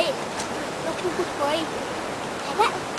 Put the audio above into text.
foi, no cubo foi. Agora...